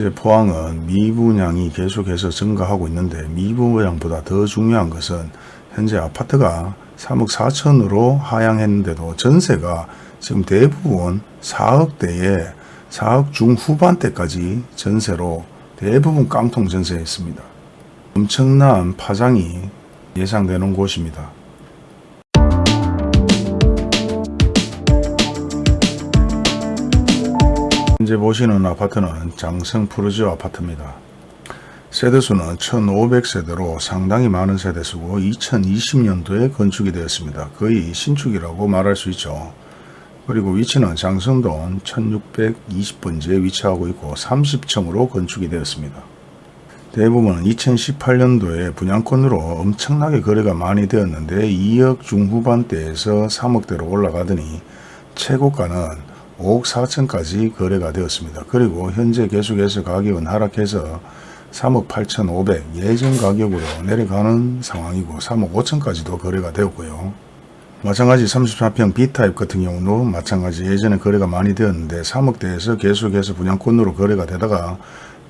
이제 포항은 미분양이 계속해서 증가하고 있는데 미분양보다 더 중요한 것은 현재 아파트가 3억 4천으로 하향했는데도 전세가 지금 대부분 4억대에 4억 중후반대까지 전세로 대부분 깡통 전세에 있습니다. 엄청난 파장이 예상되는 곳입니다. 현재 보시는 아파트는 장성 푸르지오 아파트입니다. 세대수는 1500세대로 상당히 많은 세대수고 2020년도에 건축이 되었습니다. 거의 신축이라고 말할 수 있죠. 그리고 위치는 장성동 1620번지에 위치하고 있고 30층으로 건축이 되었습니다. 대부분은 2018년도에 분양권으로 엄청나게 거래가 많이 되었는데 2억 중후반대에서 3억대로 올라가더니 최고가는 5억 4천까지 거래가 되었습니다. 그리고 현재 계속해서 가격은 하락해서 3억 8천5백 예전 가격으로 내려가는 상황이고 3억 5천까지도 거래가 되었고요. 마찬가지 34평 B타입 같은 경우도 마찬가지 예전에 거래가 많이 되었는데 3억대에서 계속해서 분양권으로 거래가 되다가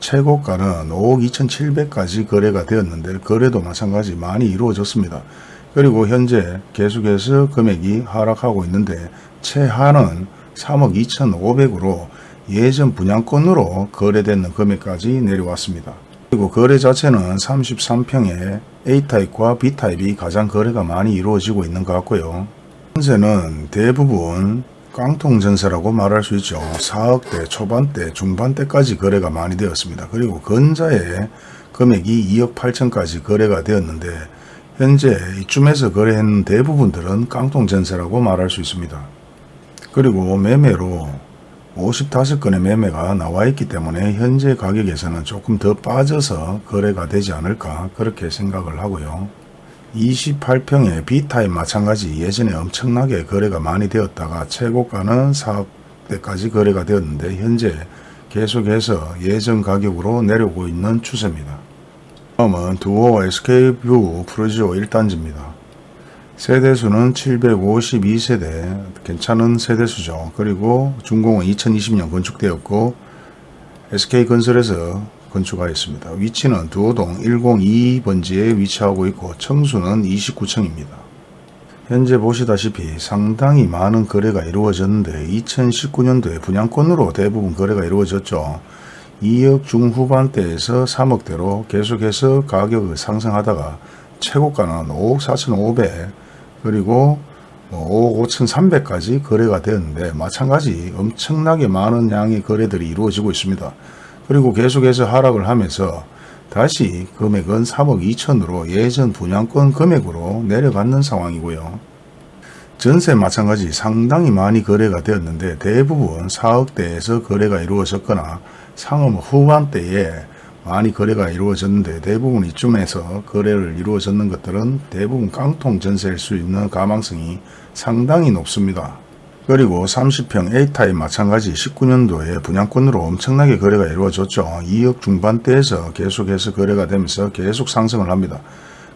최고가는 5억 2천7백까지 거래가 되었는데 거래도 마찬가지 많이 이루어졌습니다. 그리고 현재 계속해서 금액이 하락하고 있는데 최하는 3억 2천5백으로 예전 분양권으로 거래되는 금액까지 내려왔습니다. 그리고 거래 자체는 33평에 A타입과 B타입이 가장 거래가 많이 이루어지고 있는 것 같고요. 전세는 대부분 깡통 전세라고 말할 수 있죠. 4억대, 초반대, 중반대까지 거래가 많이 되었습니다. 그리고 건자의 금액이 2억 8천까지 거래가 되었는데 현재 이쯤에서 거래했는 대부분들은 깡통 전세라고 말할 수 있습니다. 그리고 매매로 55건의 매매가 나와 있기 때문에 현재 가격에서는 조금 더 빠져서 거래가 되지 않을까 그렇게 생각을 하고요. 28평의 B타입 마찬가지 예전에 엄청나게 거래가 많이 되었다가 최고가는 4억대까지 거래가 되었는데 현재 계속해서 예전 가격으로 내려오고 있는 추세입니다. 다음은 두호 SK뷰 푸르지오 1단지입니다. 세대수는 752세대 괜찮은 세대수죠. 그리고 준공은 2020년 건축되었고 SK건설에서 건축하였습니다. 위치는 두호동 102번지에 위치하고 있고 층수는 29층입니다. 현재 보시다시피 상당히 많은 거래가 이루어졌는데 2019년도에 분양권으로 대부분 거래가 이루어졌죠. 2억 중후반대에서 3억대로 계속해서 가격을 상승하다가 최고가는 5억 4천5백 그리고 5억 뭐 5천3백까지 거래가 되었는데 마찬가지 엄청나게 많은 양의 거래들이 이루어지고 있습니다. 그리고 계속해서 하락을 하면서 다시 금액은 3억 2천으로 예전 분양권 금액으로 내려가는 상황이고요. 전세 마찬가지 상당히 많이 거래가 되었는데 대부분 4억대에서 거래가 이루어졌거나 상업 후반대에 많이 거래가 이루어졌는데 대부분 이쯤에서 거래를 이루어졌는 것들은 대부분 깡통 전세일 수 있는 가망성이 상당히 높습니다. 그리고 30평 A타입 마찬가지 19년도에 분양권으로 엄청나게 거래가 이루어졌죠. 2억 중반대에서 계속해서 거래가 되면서 계속 상승을 합니다.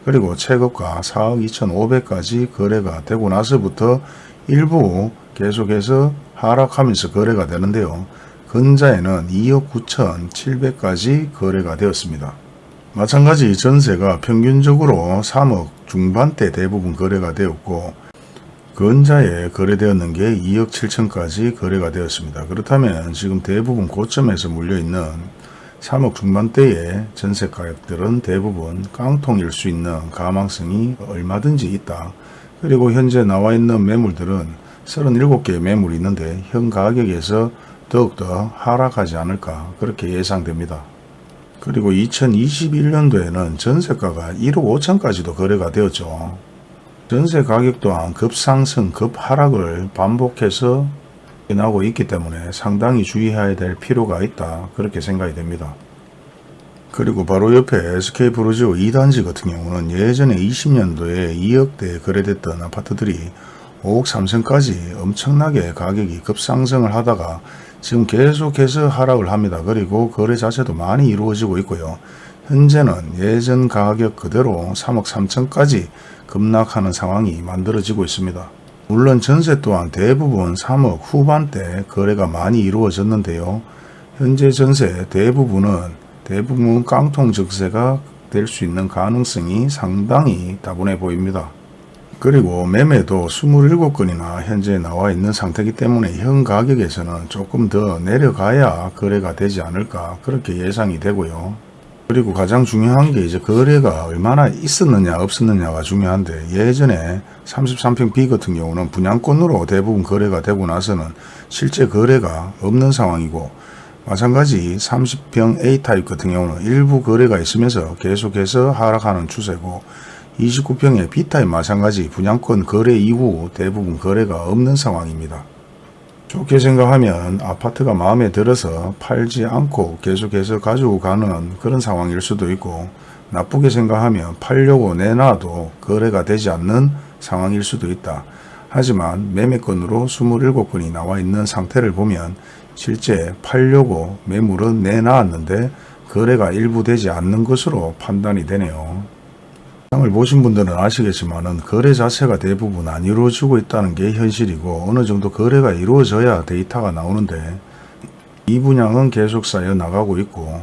그리고 최고가 4억 2천5백까지 거래가 되고 나서부터 일부 계속해서 하락하면서 거래가 되는데요. 근자에는 2억 9천 7백까지 거래가 되었습니다. 마찬가지 전세가 평균적으로 3억 중반대 대부분 거래가 되었고 근자에 거래되었는 게 2억 7천까지 거래가 되었습니다. 그렇다면 지금 대부분 고점에서 물려있는 3억 중반대의 전세 가격들은 대부분 깡통일 수 있는 가망성이 얼마든지 있다. 그리고 현재 나와 있는 매물들은 37개의 매물이 있는데 현 가격에서 더욱더 하락하지 않을까 그렇게 예상됩니다. 그리고 2021년도에는 전세가가 1억 5천까지도 거래가 되었죠. 전세 가격 또한 급상승, 급하락을 반복해서 나고 있기 때문에 상당히 주의해야 될 필요가 있다 그렇게 생각이 됩니다. 그리고 바로 옆에 SK브루지오 2단지 같은 경우는 예전에 20년도에 2억대에 거래됐던 아파트들이 5억 3천까지 엄청나게 가격이 급상승을 하다가 지금 계속해서 하락을 합니다. 그리고 거래 자체도 많이 이루어지고 있고요. 현재는 예전 가격 그대로 3억 3천까지 급락하는 상황이 만들어지고 있습니다. 물론 전세 또한 대부분 3억 후반대 거래가 많이 이루어졌는데요. 현재 전세 대부분은 대부분 깡통 증세가 될 수 있는 가능성이 상당히 다분해 보입니다. 그리고 매매도 27건이나 현재 나와 있는 상태이기 때문에 현 가격에서는 조금 더 내려가야 거래가 되지 않을까 그렇게 예상이 되고요. 그리고 가장 중요한 게 이제 거래가 얼마나 있었느냐 없었느냐가 중요한데 예전에 33평 B 같은 경우는 분양권으로 대부분 거래가 되고 나서는 실제 거래가 없는 상황이고 마찬가지 30평 A타입 같은 경우는 일부 거래가 있으면서 계속해서 하락하는 추세고 29평의 B타입 마찬가지 분양권 거래 이후 대부분 거래가 없는 상황입니다. 좋게 생각하면 아파트가 마음에 들어서 팔지 않고 계속해서 가지고 가는 그런 상황일 수도 있고 나쁘게 생각하면 팔려고 내놔도 거래가 되지 않는 상황일 수도 있다. 하지만 매매건으로 27건이 나와 있는 상태를 보면 실제 팔려고 매물은 내놨는데 거래가 일부 되지 않는 것으로 판단이 되네요. 상을 보신 분들은 아시겠지만 거래 자체가 대부분 안 이루어지고 있다는 게 현실이고 어느 정도 거래가 이루어져야 데이터가 나오는데 이 분양은 계속 쌓여 나가고 있고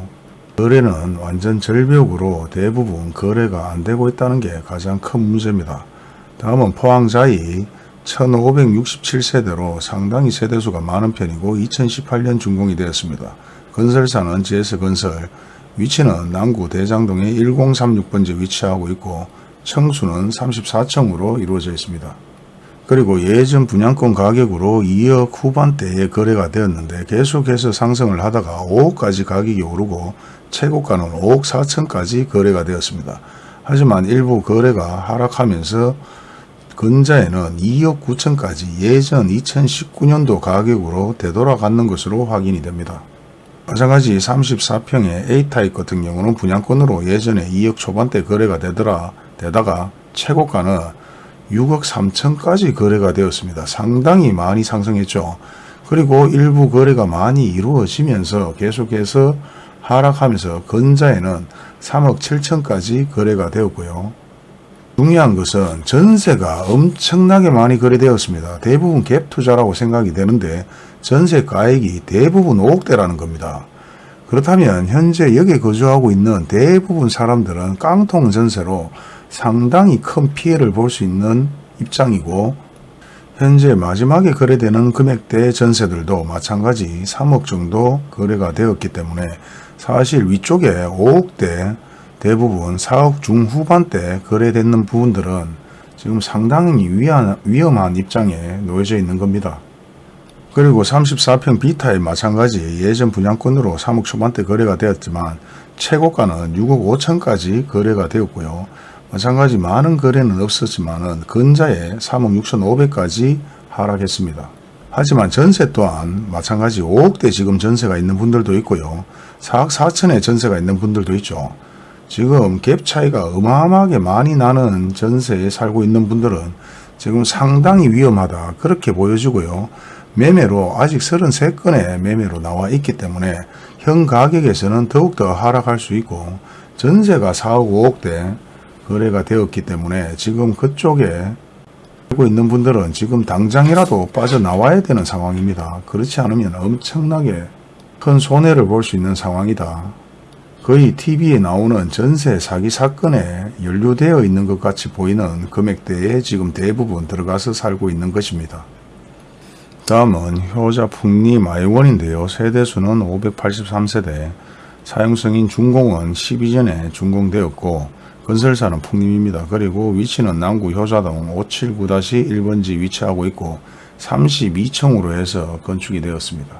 거래는 완전 절벽으로 대부분 거래가 안 되고 있다는 게 가장 큰 문제입니다. 다음은 포항자이 1567세대로 상당히 세대수가 많은 편이고 2018년 준공이 되었습니다. 건설사는 GS건설, 위치는 남구 대장동의 1036번지 위치하고 있고 청수는 34층으로 이루어져 있습니다. 그리고 예전 분양권 가격으로 2억 후반대에 거래가 되었는데 계속해서 상승을 하다가 5억까지 가격이 오르고 최고가는 5억 4천까지 거래가 되었습니다. 하지만 일부 거래가 하락하면서 근자에는 2억 9천까지 예전 2019년도 가격으로 되돌아가는 것으로 확인이 됩니다. 마찬가지 34평의 A타입 같은 경우는 분양권으로 예전에 2억 초반대 거래가 되더라 되다가 최고가는 6억 3천까지 거래가 되었습니다. 상당히 많이 상승했죠. 그리고 일부 거래가 많이 이루어지면서 계속해서 하락하면서 근자에는 3억 7천까지 거래가 되었고요. 중요한 것은 전세가 엄청나게 많이 거래되었습니다. 대부분 갭 투자라고 생각이 되는데 전세 가액이 대부분 5억대라는 겁니다. 그렇다면 현재 여기에 거주하고 있는 대부분 사람들은 깡통 전세로 상당히 큰 피해를 볼 수 있는 입장이고 현재 마지막에 거래되는 금액대 전세들도 마찬가지 3억 정도 거래가 되었기 때문에 사실 위쪽에 5억대 대부분 4억 중후반대 거래되는 부분들은 지금 상당히 위한, 위험한 입장에 놓여져 있는 겁니다. 그리고 34평 B타입 마찬가지 예전 분양권으로 3억 초반대 거래가 되었지만 최고가는 6억 5천까지 거래가 되었고요. 마찬가지 많은 거래는 없었지만 근자에 3억 6천 5백까지 하락했습니다. 하지만 전세 또한 마찬가지 5억대 지금 전세가 있는 분들도 있고요. 4억 4천에 전세가 있는 분들도 있죠. 지금 갭 차이가 어마어마하게 많이 나는 전세에 살고 있는 분들은 지금 상당히 위험하다 그렇게 보여지고요. 매매로 아직 33건의 매매로 나와 있기 때문에 현 가격에서는 더욱더 하락할 수 있고 전세가 4억 5억대 거래가 되었기 때문에 지금 그쪽에 살고 있는 분들은 지금 당장이라도 빠져나와야 되는 상황입니다. 그렇지 않으면 엄청나게 큰 손해를 볼 수 있는 상황이다. 거의 TV에 나오는 전세 사기 사건에 연루되어 있는 것 같이 보이는 금액대에 지금 대부분 들어가서 살고 있는 것입니다. 다음은 효자 풍리 마이원인데요. 세대수는 583세대, 사용승인 준공은 12전에 준공되었고 건설사는 풍림입니다. 그리고 위치는 남구 효자동 579-1번지 위치하고 있고 32층으로 해서 건축이 되었습니다.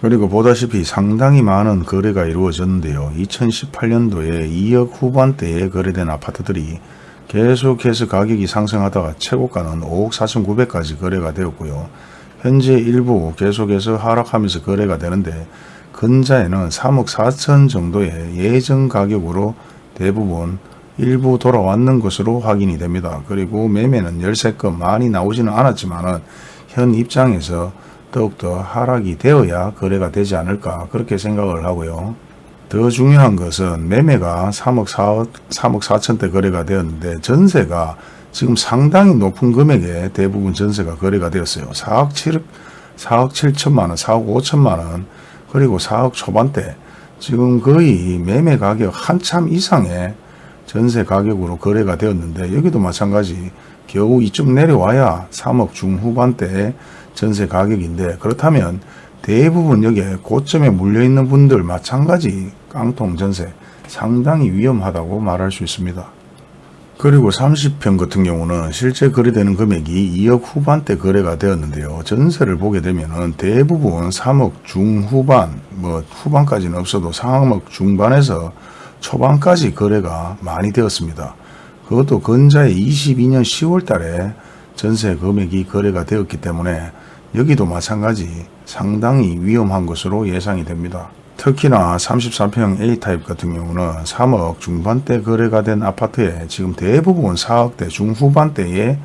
그리고 보다시피 상당히 많은 거래가 이루어졌는데요. 2018년도에 2억 후반대에 거래된 아파트들이 계속해서 가격이 상승하다가 최고가는 5억 4,900까지 거래가 되었고요. 현재 일부 계속해서 하락하면서 거래가 되는데 근자에는 3억 4천 정도의 예전 가격으로 대부분 일부 돌아왔는 것으로 확인이 됩니다. 그리고 매매는 13건 많이 나오지는 않았지만 현 입장에서 더욱더 하락이 되어야 거래가 되지 않을까 그렇게 생각을 하고요. 더 중요한 것은 매매가 3억 4억 3억 4천대 거래가 되었는데 전세가 지금 상당히 높은 금액에 대부분 전세가 거래가 되었어요. 4억 7억 4억 7천만 원, 4억 5천만 원 그리고 4억 초반대 지금 거의 매매 가격 한참 이상의 전세 가격으로 거래가 되었는데 여기도 마찬가지 겨우 이쯤 내려와야 3억 중후반대의 전세 가격인데 그렇다면 대부분 여기에 고점에 물려있는 분들 마찬가지 깡통 전세 상당히 위험하다고 말할 수 있습니다. 그리고 30평 같은 경우는 실제 거래되는 금액이 2억 후반대 거래가 되었는데요. 전세를 보게 되면은 대부분 3억 중후반, 뭐 후반까지는 없어도 3억 중반에서 초반까지 거래가 많이 되었습니다. 그것도 근자에 22년 10월 달에 전세 금액이 거래가 되었기 때문에 여기도 마찬가지 상당히 위험한 것으로 예상이 됩니다. 특히나 33평 A타입 같은 경우는 3억 중반대 거래가 된 아파트에 지금 대부분 4억대 중후반대에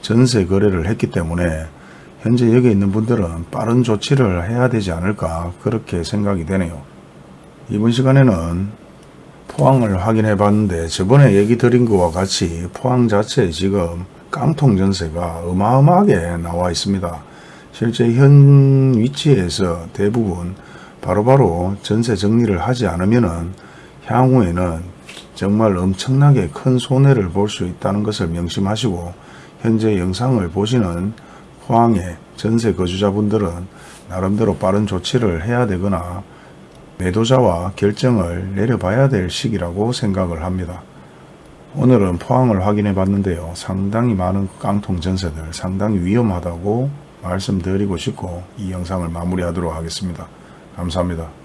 전세 거래를 했기 때문에 현재 여기 있는 분들은 빠른 조치를 해야 되지 않을까 그렇게 생각이 되네요. 이번 시간에는 포항을 확인해 봤는데 저번에 얘기 드린 것과 같이 포항 자체에 지금 깡통 전세가 어마어마하게 나와 있습니다. 실제 현 위치에서 대부분 바로바로 전세 정리를 하지 않으면은 향후에는 정말 엄청나게 큰 손해를 볼 수 있다는 것을 명심하시고 현재 영상을 보시는 포항의 전세 거주자분들은 나름대로 빠른 조치를 해야 되거나 매도자와 결정을 내려봐야 될 시기라고 생각을 합니다. 오늘은 포항을 확인해 봤는데요. 상당히 많은 깡통 전세들 상당히 위험하다고 말씀드리고 싶고 이 영상을 마무리하도록 하겠습니다. 감사합니다.